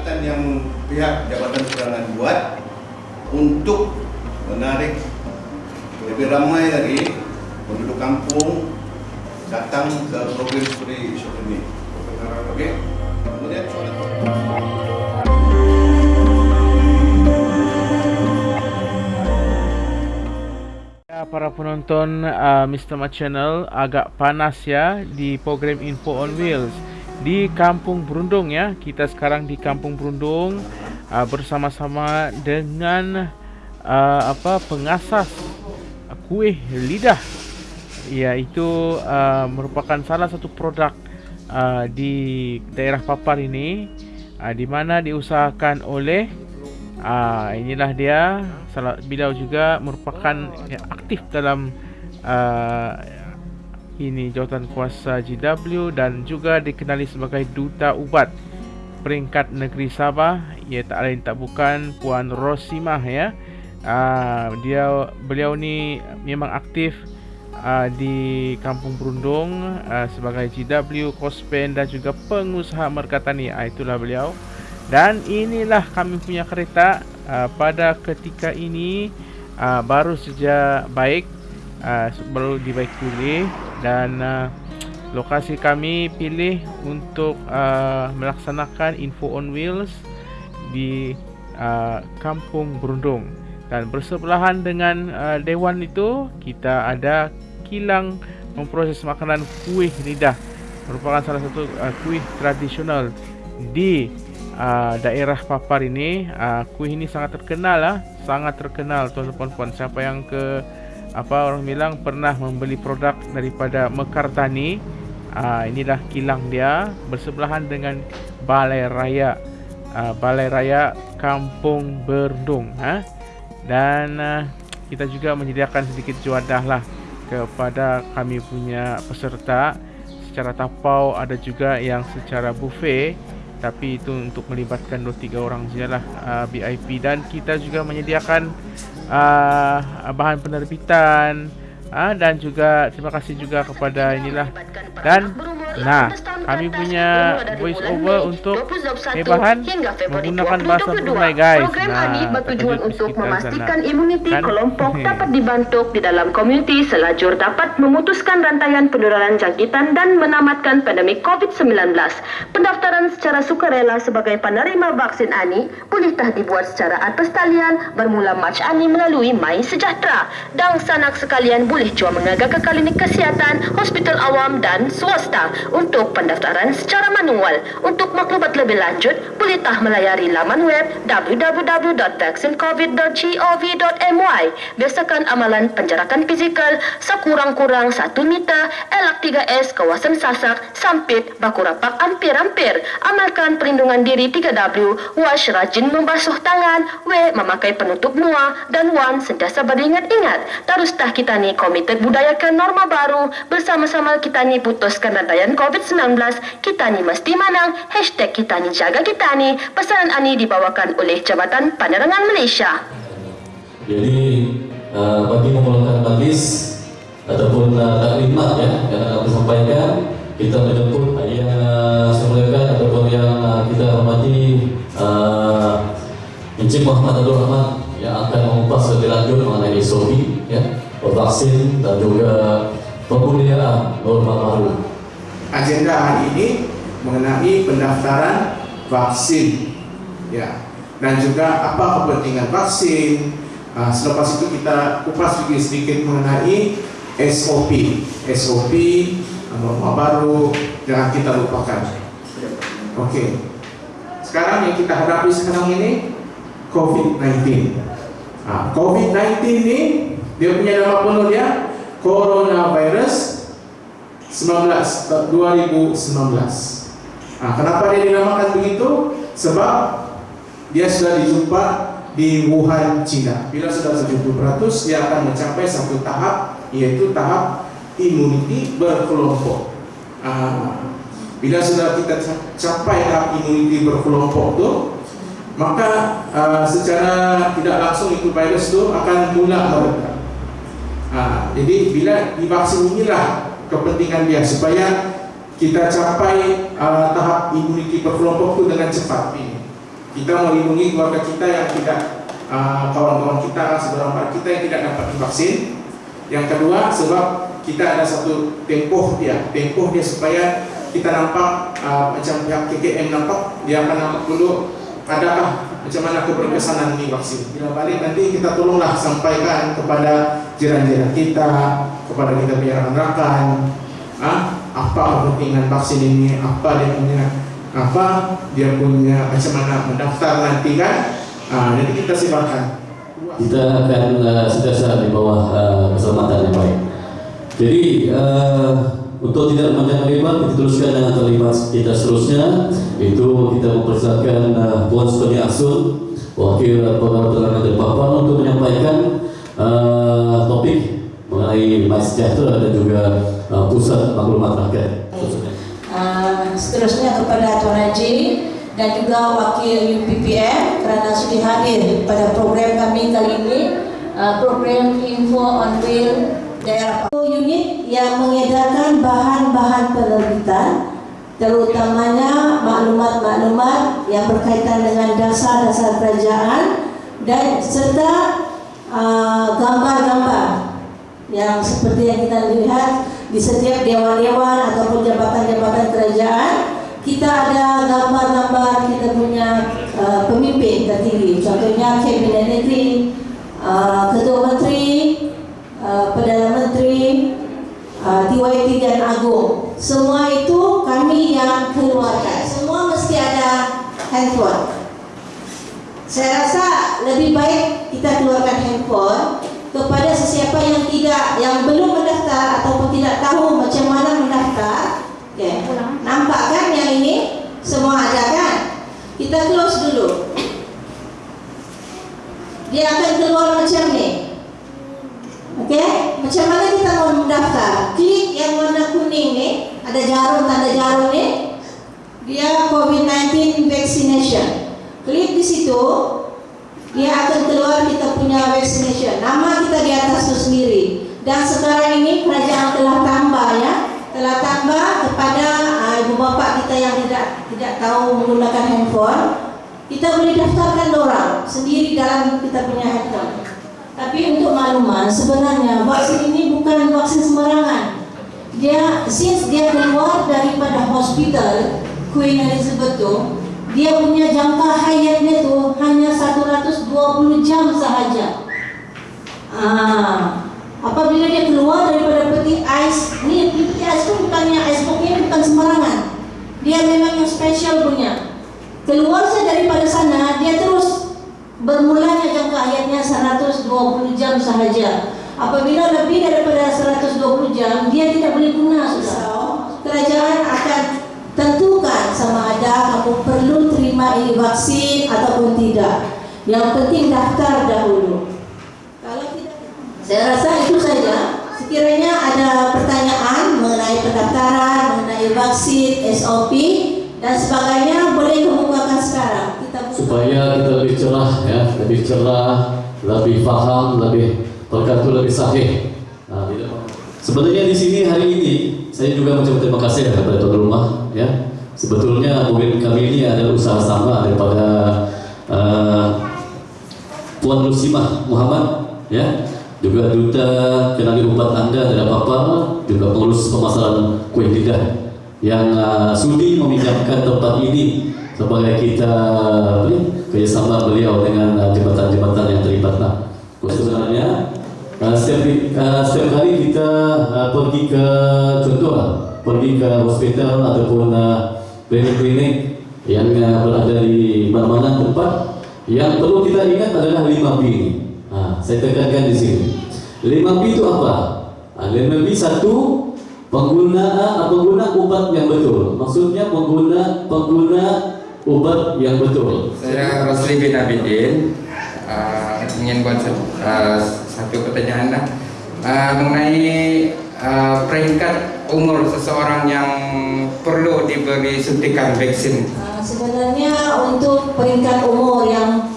pendekatan yang pihak Jabatan Penerangan buat untuk menarik lebih ramai lagi penduduk kampung datang ke program seperti ini. Okey. Kemudian soalan Ya, para penonton uh, Mr. Mat Channel agak panas ya di program Info on Wheels di Kampung Berundung ya. Kita sekarang di Kampung Berundung uh, bersama-sama dengan uh, apa pengasas kuih lidah iaitu uh, merupakan salah satu produk uh, di daerah Papar ini uh, di mana diusahakan oleh uh, inilah dia salah beliau juga merupakan aktif dalam uh, ini jawatan kuasa GW dan juga dikenali sebagai duta ubat peringkat negeri Sabah. Ia tak lain tak bukan Puan Rosimah ya. Uh, dia beliau ni memang aktif uh, di Kampung Berundung uh, sebagai GW Kospen dan juga pengusaha merkatani itulah beliau. Dan inilah kami punya kereta uh, pada ketika ini uh, baru saja baik uh, baru dibaik pilih dan uh, lokasi kami pilih untuk uh, melaksanakan info on wheels di uh, Kampung Berundung. Dan bersebelahan dengan uh, dewan itu kita ada kilang memproses makanan kuih lidah. Merupakan salah satu uh, kuih tradisional di uh, daerah Papar ini. Uh, kuih ini sangat terkenal lah sangat terkenal tuan-tuan puan siapa yang ke apa orang bilang pernah membeli produk daripada Mekar Tani. Uh, inilah kilang dia bersebelahan dengan Balai Raya. Uh, Balai Raya Kampung Berdung ha? dan uh, kita juga menyediakan sedikit juadah lah kepada kami punya peserta. Secara tapau ada juga yang secara buffet tapi itu untuk melibatkan 2-3 orang sajalah uh, VIP dan kita juga menyediakan uh, bahan penerbitan uh, dan juga terima kasih juga kepada inilah dan Nah, kami punya voice over untuk bahan menggunakan bahasa Brunei guys. Program ini bertujuan untuk memastikan imuniti kan? kelompok dapat dibantu di dalam komuniti selajur dapat memutuskan rantaian penularan jangkitan dan menamatkan pandemik COVID-19. Pendaftaran secara sukarela sebagai penerima vaksin ANI boleh tah dibuat secara atas talian bermula Mac ANI melalui My Sejahtera. Dan sanak sekalian boleh jua mengaga ke klinik kesihatan, hospital awam dan swasta untuk pendaftaran secara manual. Untuk maklumat lebih lanjut, boleh tah melayari laman web www.vaccinecovid.gov.my. Biasakan amalan penjarakan fizikal sekurang-kurang 1 meter, elak 3S kawasan Sasak, Sampit, Bakurapak, Ampir-Ampir. Amalkan perlindungan diri 3W, wash rajin membasuh tangan, W memakai penutup muah, dan Wan sentiasa beringat-ingat. Terus tah kita ni komited budayakan norma baru, bersama-sama kita ni putuskan rantaian dan COVID-19, kita ni mesti menang. Hashtag kita ni jaga kita ni. Pesanan ini dibawakan oleh Jabatan Penerangan Malaysia. Jadi, uh, bagi memulakan majlis ataupun uh, taklimat ya, yang akan disampaikan, kita menjemput yang uh, semuliakan ataupun yang uh, kita hormati uh, Encik Muhammad Abdul Rahman yang akan mengupas lebih lanjut mengenai SOP, ya, vaksin dan juga pembunuhan norma baru. Agenda hari ini mengenai pendaftaran vaksin. Ya. Dan juga apa kepentingan vaksin. Uh, selepas itu kita kupas sedikit sedikit mengenai SOP SOP norma baru jangan kita lupakan. Oke. Okay. sekarang yang kita hadapi sekarang ini COVID-19 nah, COVID-19 ini dia punya nama penuh dia coronavirus 19 2019. Nah, kenapa dia dinamakan begitu? Sebab dia sudah dijumpa di Wuhan, China. Bila sudah 70%, dia akan mencapai satu tahap yaitu tahap imuniti berkelompok. Nah, bila sudah kita capai tahap imuniti berkelompok itu, maka uh, secara tidak langsung itu virus itu akan mula mereda. Nah, jadi bila divaksin inilah kepentingan dia supaya kita capai uh, tahap imuniti berkelompok itu dengan cepat ini. kita melindungi keluarga kita yang tidak uh, kawan-kawan kita, saudara kita yang tidak dapat divaksin. Yang kedua, sebab kita ada satu tempoh dia, tempoh dia supaya kita nampak uh, macam pihak KKM nampak dia akan nampak dulu adakah macam mana keberkesanan ini vaksin. Bila balik nanti kita tolonglah sampaikan kepada jiran-jiran kita, kepada kita punya rekan-rekan, ah, apa kepentingan vaksin ini, apa dia punya apa dia punya macam mana mendaftar nanti kan. Ah, jadi kita silakan. Kita akan uh, sentiasa di bawah uh, keselamatan yang baik. Jadi uh, untuk tidak memanjang lebar, kita teruskan dengan kalimat kita seterusnya Itu kita mempersilakan uh, Puan Sukani Asun Wakil Terangan dari Papua untuk menyampaikan uh, topik mengenai My Sejahtera dan juga uh, Pusat Maklumat Rakyat. Uh, Seterusnya kepada Tuan Haji dan juga Wakil UPPM kerana sudah hadir pada program kami kali ini uh, Program Info on Wheel daerah unit yang mengedarkan bahan-bahan penerbitan terutamanya maklumat-maklumat yang berkaitan dengan dasar-dasar kerajaan dan serta uh, gambar-gambar uh, yang seperti yang kita lihat di setiap dewan-dewan ataupun jabatan-jabatan kerajaan kita ada gambar-gambar kita punya uh, pemimpin tertinggi. Contohnya kabinet negeri uh, ketua menteri uh, perdana menteri uh, TYT dan Agung. Semua itu kami yang keluarkan. Semua mesti ada handphone. Saya rasa lebih baik kita keluarkan handphone kepada sesiapa yang tidak yang belum mendaftar ataupun tidak tahu macam mana mendaftar okay. nampak kan yang ini semua ada kan kita close dulu dia akan keluar macam ni Okey, macam mana kita mau mendaftar? Klik yang warna kuning ni, ada jarum tanda jarum ni. Dia COVID-19 vaccination. Klik di situ, dia akan keluar kita punya vaccination. Nama kita di atas tu sendiri. Dan sekarang ini kerajaan telah tambah ya, telah tambah kepada uh, ibu bapa kita yang tidak tidak tahu menggunakan handphone, kita boleh daftarkan orang sendiri dalam kita punya handphone. Tapi untuk makluman, sebenarnya vaksin ini bukan vaksin sembarangan. Dia, since dia keluar daripada hospital Queen Elizabeth tu, dia punya jangka hayatnya tu hanya 120 jam sahaja. Ah, apabila dia keluar daripada peti ais, ni peti ais tu bukannya ais ini bukan sembarangan. Dia memang yang special punya. Keluar saja daripada sana, dia terus bermulanya jangka hayatnya 120 jam sahaja. Apabila lebih daripada 120 jam, dia tidak boleh guna sudah. Kerajaan akan tentukan sama ada kamu perlu terima ini vaksin ataupun tidak. Yang penting daftar dahulu. Kalau tidak, saya rasa itu saja. Sekiranya ada pertanyaan mengenai pendaftaran, mengenai vaksin, SOP dan sebagainya, boleh kemukakan sekarang. supaya kita lebih cerah ya, lebih cerah, lebih faham, lebih perkatu lebih sahih. Nah, sebenarnya di sini hari ini saya juga mengucapkan terima kasih kepada tuan rumah ya. Sebetulnya mungkin kami ini adalah usaha sama daripada uh, Puan Lusimah Muhammad ya juga duta kenali ubat anda dari Papua juga pengurus pemasaran kue lidah yang uh, sudi meminjamkan tempat ini sebagai kita kerjasama beliau dengan uh, jembatan-jembatan yang terlibat lah. Sebenarnya uh, setiap, uh, setiap hari kita uh, pergi ke contoh pergi ke hospital ataupun klinik-klinik uh, yang uh, berada di mana-mana tempat yang perlu kita ingat adalah 5 B ini. Uh, saya tekankan di sini. 5 B itu apa? Uh, 5 B satu pengguna pengguna obat yang betul. Maksudnya pengguna pengguna ubat yang betul. Saya Rosli bin Abidin uh, ingin buat uh, satu pertanyaan lah. uh, mengenai uh, peringkat umur seseorang yang perlu diberi suntikan vaksin. Uh, sebenarnya untuk peringkat umur yang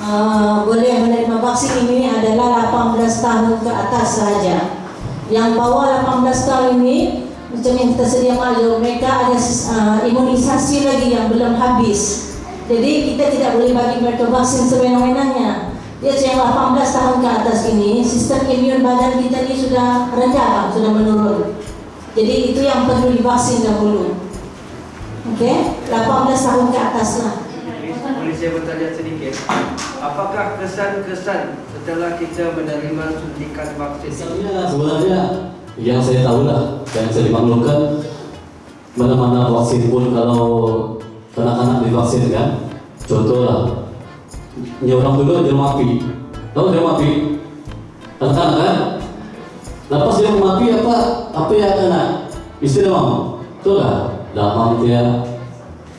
uh, boleh menerima vaksin ini adalah 18 tahun ke atas saja. Yang bawah 18 tahun ini macam yang kita sedia maklum mereka ada uh, imunisasi lagi yang belum habis Jadi kita tidak boleh bagi mereka vaksin sewenang-wenangnya. Dia yang 18 tahun ke atas ini, sistem imun badan kita ini sudah rendah, sudah menurun. Jadi itu yang perlu divaksin dahulu. Oke, okay? 18 tahun ke atas lah. Boleh saya bertanya sedikit? Apakah kesan-kesan setelah kita menerima suntikan vaksin? Misalnya sebenarnya yang saya tahu lah, yang saya dimaklumkan mana-mana vaksin pun kalau anak-anak divaksin kan, contoh lah, nyorong dulu jarum api, tahu api, anak-anak kan, lepas jarum api apa? Apa yang kena, istri demam, betul lah, demam dia,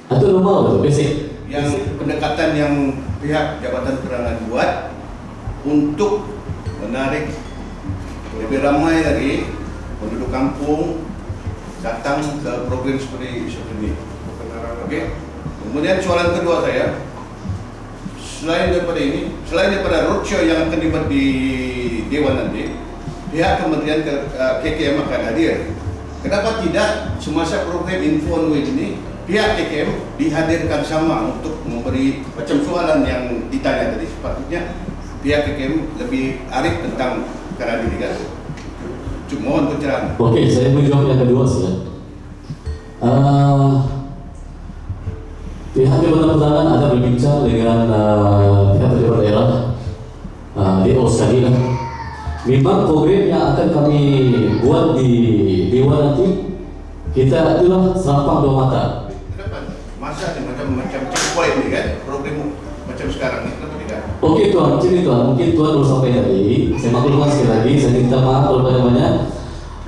itu normal betul, basic. Yang pendekatan yang pihak Jabatan Penerangan buat untuk menarik lebih ramai lagi penduduk kampung datang ke program seperti ini. Okey. Kemudian soalan kedua saya, selain daripada ini, selain daripada roadshow yang akan dibuat di Dewan nanti, pihak Kementerian KKM akan hadir. Kenapa tidak semasa program Info on ini pihak KKM dihadirkan sama untuk memberi macam soalan yang ditanya tadi. Sepatutnya pihak KKM lebih arif tentang kan? Cuk, mohon pencerahan. Okey, saya menjawab yang kedua saja uh, pihak Jabatan Pertahanan ada berbincang dengan uh, pihak pejabat daerah uh, sekali lah memang program yang akan kami buat di Dewan nanti kita itulah selapang dua mata. Masa ni macam macam checkpoint ni kan? Program macam sekarang ni kenapa tidak? Okey tuan, macam ni tuan, mungkin tuan baru sampai tadi Saya maklumkan sekali lagi, saya minta maaf kalau banyak-banyak.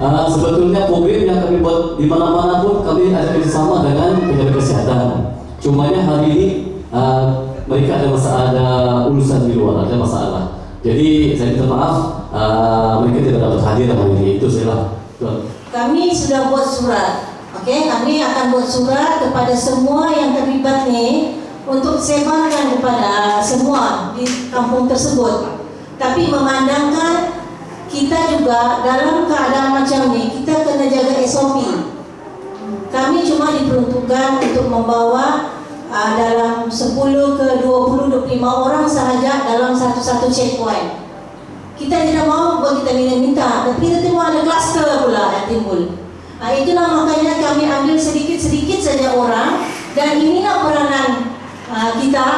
Uh, Sebetulnya program yang kami buat di mana-mana pun kami ada bersama dengan pejabat kesihatan. Cumanya hari ini uh, mereka ada masalah, ada urusan di luar, ada masalah. Jadi saya minta maaf, uh, mereka tidak dapat hadir hari ini, itu tuan Kami sudah buat surat Okey, kami akan buat surat kepada semua yang terlibat ni untuk sebarkan kepada semua di kampung tersebut. Tapi memandangkan kita juga dalam keadaan macam ni, kita kena jaga SOP. Kami cuma diperuntukkan untuk membawa uh, dalam 10 ke 20 25 orang sahaja dalam satu-satu checkpoint. Kita tidak mahu buat kita minta-minta, tapi kita tengok ada kluster pula yang timbul. Nah, itulah makanya kami ambil sedikit-sedikit saja orang dan inilah peranan uh, kita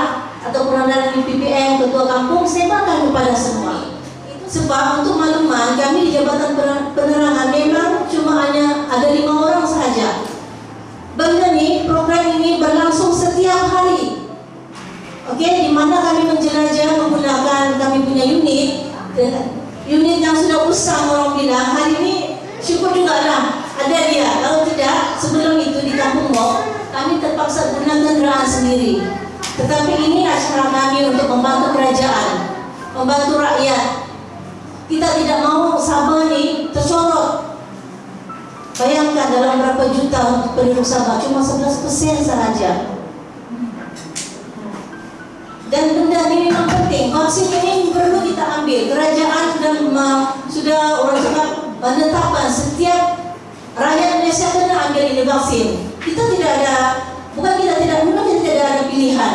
atau peranan PPM Ketua Kampung sebarkan kepada semua. Itu sebab untuk makluman kami di Jabatan Penerangan memang cuma hanya ada lima orang sahaja. Benda ni program ini berlangsung setiap hari. Okey, di mana kami menjelajah menggunakan kami punya unit unit yang sudah usang orang bilang hari ini syukur juga lah ada dia. Kalau tidak sebelum itu di kampung Mok kami terpaksa guna kenderaan sendiri. Tetapi ini cara kami untuk membantu kerajaan membantu rakyat. Kita tidak mau Sabah ni tersorot. Bayangkan dalam berapa juta penduduk Sabah cuma 11% sahaja dan benda ini memang penting vaksin ini perlu kita ambil kerajaan sudah sudah orang cakap penetapan setiap rakyat Malaysia kena ambil ini vaksin. Kita tidak ada, bukan kita tidak, memang kita tidak ada pilihan.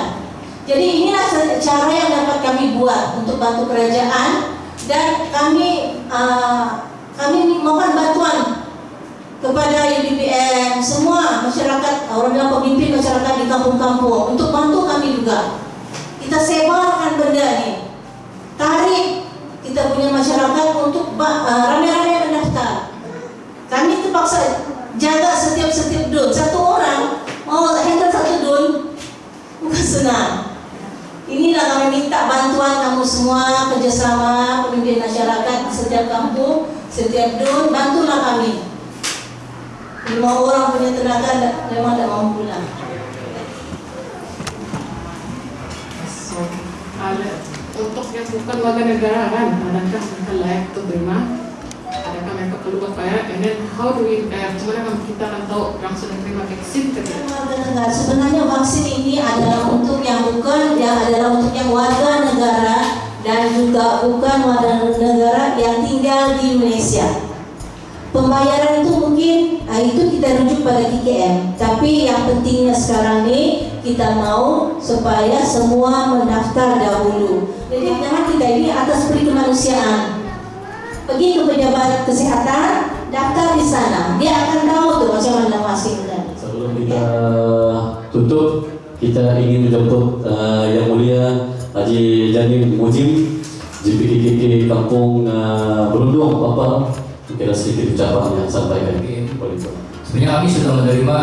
Jadi inilah cara yang dapat kami buat untuk bantu kerajaan dan kami uh, kami mohon bantuan kepada UBPM semua masyarakat orang bilang pemimpin masyarakat di kampung-kampung untuk bantu kami juga. Kita sebarkan benda ni. Tarik kita punya masyarakat untuk uh, ramai-ramai mendaftar. Kami terpaksa jaga setiap-setiap dun. Satu orang mau handle satu dun bukan senang. Inilah kami minta bantuan kamu semua kerjasama pemimpin masyarakat setiap kampung, setiap dun, bantulah kami. Lima orang punya tenaga memang tak mampu lah. untuk yang bukan warga negara kan, adakah mereka layak untuk terima? Adakah mereka perlu berbayar? And then how do we, eh, bagaimana kita akan tahu yang sudah terima vaksin tidak? Sebenarnya vaksin ini adalah untuk yang bukan, yang adalah untuk yang warga negara dan juga bukan warga negara yang tinggal di Malaysia. Pembayaran itu mungkin, nah itu kita rujuk pada KKM. Tapi yang pentingnya sekarang ini kita mau supaya semua mendaftar dahulu. Jadi jangan kita ini atas peri kemanusiaan. Pergi ke pejabat kesehatan, daftar di sana. Dia akan tahu tuh macam mana masing tadi. Sebelum kita tutup, kita ingin menjemput uh, yang mulia Haji Janin Mujim JPKKK Kampung uh, Berundung Bapak kira sedikit ucapan yang sampaikan. Sebenarnya kami sudah menerima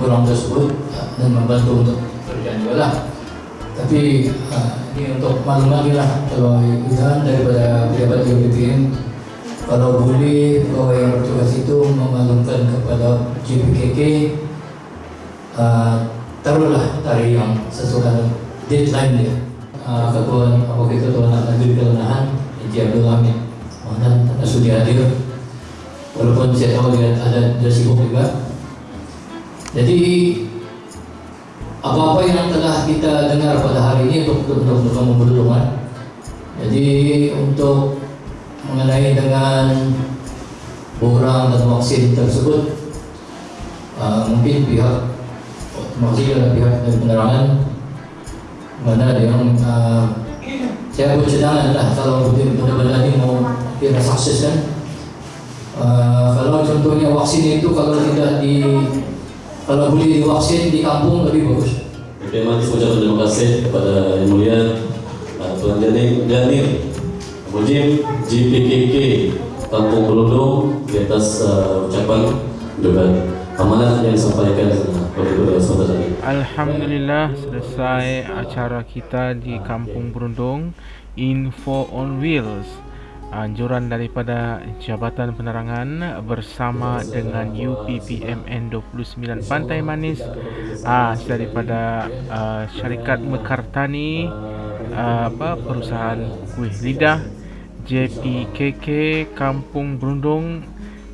orang tersebut dan membantu untuk pekerjaan juga lah. Tapi uh, ini untuk maklum lagi lah kalau usaha daripada pejabat JPKM kalau boleh pegawai yang bertugas itu memaklumkan kepada JPKK uh, taruhlah tarikh yang sesuai deadline dia. Uh, ketua apa ketua nak negeri kelanahan Eji Abdul mana tak sudi hadir walaupun saya tahu dia ada dia sibuk juga jadi apa-apa yang telah kita dengar pada hari ini untuk untuk kamu berdoa jadi untuk mengenai dengan borang dan vaksin tersebut uh, mungkin pihak masih ada pihak dari penerangan mana yang uh, saya bercadangan lah kalau benar-benar ini mau kira sukses uh, kalau contohnya vaksin itu kalau tidak di kalau boleh divaksin di kampung lebih bagus Oke, Mas, ucapkan terima kasih kepada Yang Mulia uh, Tuan Janin, Janir Mujib JPKK Kampung Berundung di atas uh, ucapan juga amanat yang disampaikan tadi. Alhamdulillah selesai acara kita di Kampung Berundung Info on Wheels anjuran daripada Jabatan Penerangan bersama dengan UPPMN 29 Pantai Manis ah daripada uh, syarikat Mekartani uh, apa perusahaan kuih lidah JPKK Kampung Berundung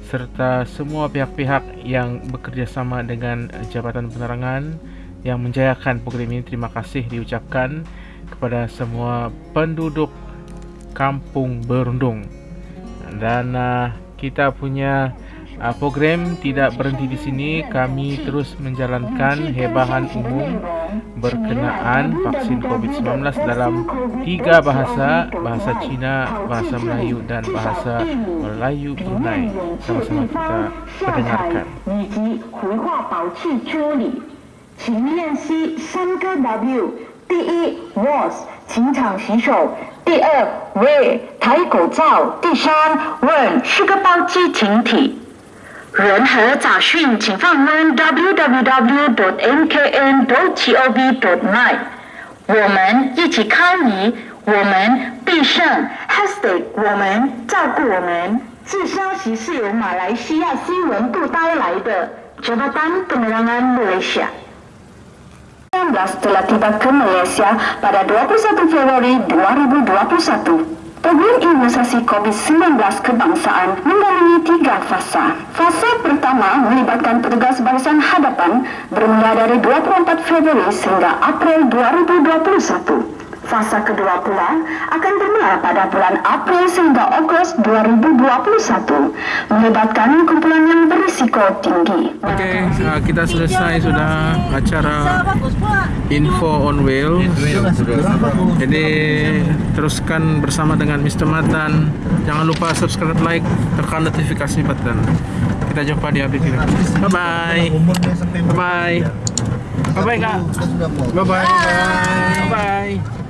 serta semua pihak-pihak yang bekerjasama dengan Jabatan Penerangan yang menjayakan program ini. Terima kasih diucapkan kepada semua penduduk Kampung Berundung dan uh, kita punya uh, program tidak berhenti di sini kami terus menjalankan hebahan umum berkenaan vaksin COVID-19 dalam tiga bahasa bahasa Cina, bahasa Melayu dan bahasa Melayu Brunei sama-sama kita mendengarkan 以及回话保持处理，请练习三个 W。第一，was， 请常洗手；第二，wear，戴口罩；第三，when，是个包机停体。任何杂讯，请访问 www.nkn.gov.my。我们一起抗疫，我们必胜。Hashtag 我们照顾我们。这消息是由马来西亚新闻部带来的 Jabatan Penerangan Malaysia。19 telah tiba ke Malaysia pada 21 Februari 2021. Program imunisasi COVID-19 kebangsaan mengandungi tiga fasa. Fasa pertama melibatkan petugas barisan hadapan bermula dari 24 Februari sehingga April 2021. Fasa kedua pula akan bermula pada bulan April sehingga Ogos 2021 melibatkan kumpulan yang berisiko tinggi. Okey, uh, kita selesai sudah acara Info on Wheels. Jadi teruskan bersama dengan Mr. Matan. Jangan lupa subscribe, like, tekan notifikasi button. Kita jumpa di update ini. Bye bye. Bye bye. Bye bye kak. Bye bye. Bye bye.